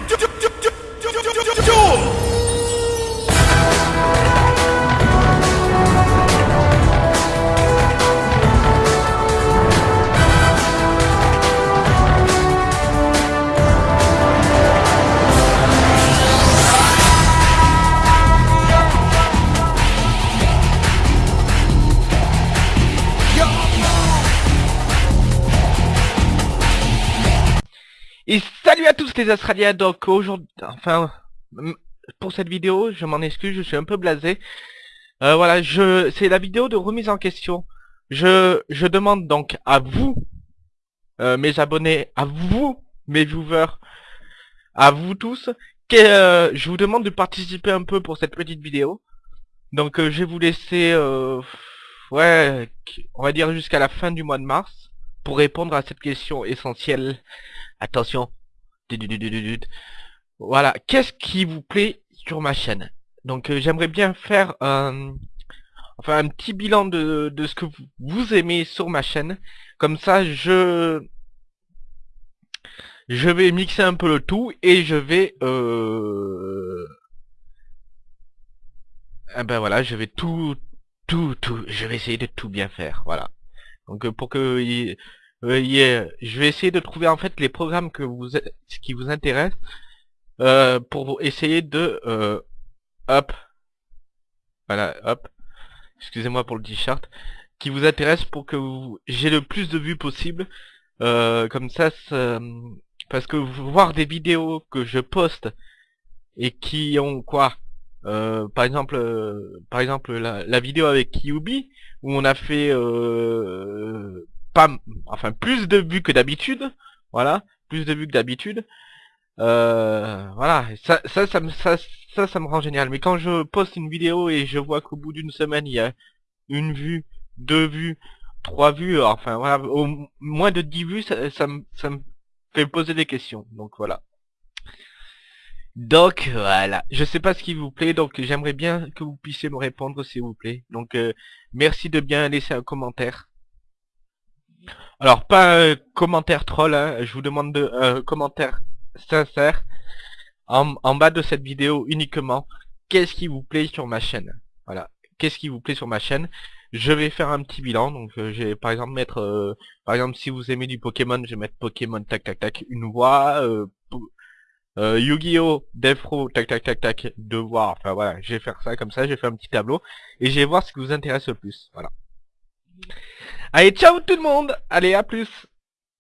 to do, do, do Et salut à tous les Australiens, donc aujourd'hui, enfin, pour cette vidéo, je m'en excuse, je suis un peu blasé. Euh, voilà, je, c'est la vidéo de remise en question. Je, je demande donc à vous, euh, mes abonnés, à vous, mes viewers, à vous tous, que euh, je vous demande de participer un peu pour cette petite vidéo. Donc je vais vous laisser, ouais, on va dire jusqu'à la fin du mois de mars, pour répondre à cette question essentielle Attention. Voilà. Qu'est-ce qui vous plaît sur ma chaîne? Donc euh, j'aimerais bien faire un, enfin, un petit bilan de, ce que vous, aimez sur ma chaîne. Comme ça, je je vais mixer un peu le tout et je vais euh... Ah ben voilà, je vais tout tout tout je vais essayer de tout bien faire, voilà. Donc euh, pour que euh, je vais essayer de trouver en fait les programmes que vous qui vous intéressent euh, pour essayer de euh, hop voilà hop excusez-moi pour le t-shirt qui vous intéresse pour que j'ai le plus de vues possible euh, comme ça, parce que voir des vidéos que je poste et qui ont quoi euh, par exemple par exemple la, la, vidéo avec Kyubi où on a fait pas, enfin plus de vues que d'habitude, voilà, plus de vues que d'habitude. Euh, voilà, ça, ça, ça, ça, ça, ça me rend génial. Mais quand je poste une vidéo et je vois qu'au bout d'une semaine il y a une vue, deux vues, trois vues, enfin voilà, au moins de dix vues, ça, ça, me, ça me fait poser des questions. Donc voilà. Donc voilà, je sais pas ce qui vous plaît, donc j'aimerais bien que vous puissiez me répondre s'il vous plaît. Donc euh, merci de bien laisser un commentaire. Alors, pas un commentaire troll, hein. je vous demande de, un commentaire sincère en, en, bas de cette vidéo uniquement. Qu'est-ce qui vous plaît sur ma chaîne? Voilà, qu'est-ce qui vous plaît sur ma chaîne? Je vais faire un petit bilan, donc euh, je vais par exemple mettre, euh, par exemple si vous aimez du Pokémon, je vais mettre Pokémon tac tac tac une voix, euh, euh, Yu-Gi-Oh! Defro, tac tac tac tac, deux voix, enfin voilà, je vais faire ça comme ça, je vais faire un petit tableau, et je vais voir ce qui vous intéresse le plus, voilà. Allez, ciao tout le monde Allez, à plus